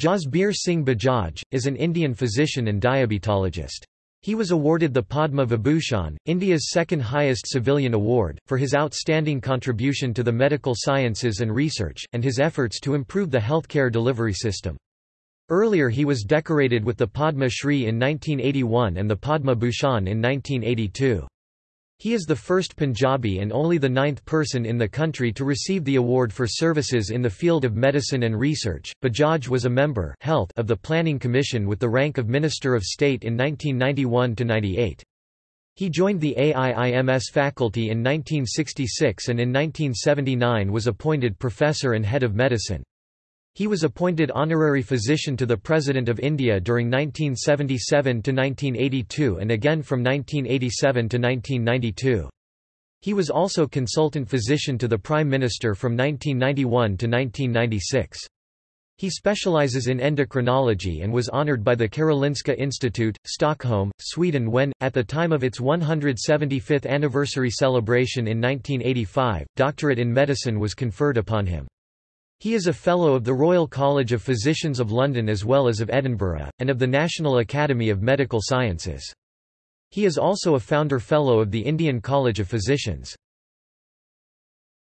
Jasbir Singh Bajaj, is an Indian physician and diabetologist. He was awarded the Padma Vibhushan, India's second highest civilian award, for his outstanding contribution to the medical sciences and research, and his efforts to improve the healthcare delivery system. Earlier he was decorated with the Padma Shri in 1981 and the Padma Bhushan in 1982. He is the first Punjabi and only the ninth person in the country to receive the award for services in the field of medicine and research. Bajaj was a member health of the Planning Commission with the rank of Minister of State in 1991 to 98. He joined the AIIMS faculty in 1966 and in 1979 was appointed professor and head of medicine. He was appointed honorary physician to the President of India during 1977 to 1982 and again from 1987 to 1992. He was also consultant physician to the Prime Minister from 1991 to 1996. He specializes in endocrinology and was honored by the Karolinska Institute, Stockholm, Sweden when, at the time of its 175th anniversary celebration in 1985, doctorate in medicine was conferred upon him. He is a Fellow of the Royal College of Physicians of London as well as of Edinburgh, and of the National Academy of Medical Sciences. He is also a Founder Fellow of the Indian College of Physicians.